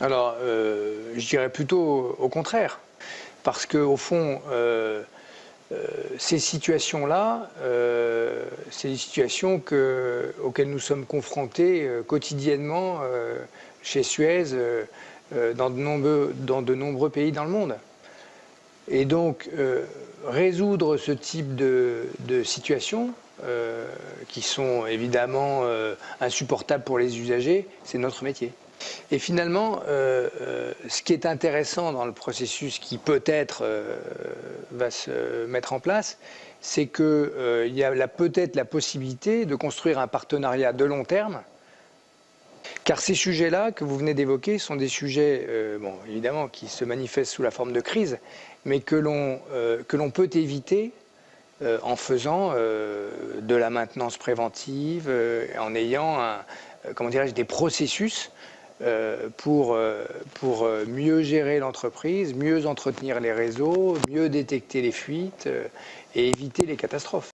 Alors, euh, je dirais plutôt au contraire, parce qu'au fond, euh, euh, ces situations-là, c'est des situations auxquelles nous sommes confrontés quotidiennement chez Suez, dans de, nombreux, pays dans le monde. Et donc, résoudre ce type de, de situation, qui sont évidemment insupportables pour les usagers, c'est notre métier. Et finalement, euh, euh, ce qui est intéressant dans le processus qui peut-être euh, va se mettre en place, c'est qu'il y a peut-être la possibilité de construire un partenariat de long terme car ces sujets-là que vous venez d'évoquer sont des sujets, bon, évidemment, qui se manifestent sous la forme de crise, mais que l'on peut éviter en faisant de la maintenance préventive, en ayant, comment dirais-je, des processus pour, euh, pour euh, mieux gérer l'entreprise, mieux entretenir les réseaux, mieux détecter les fuites et éviter les catastrophes.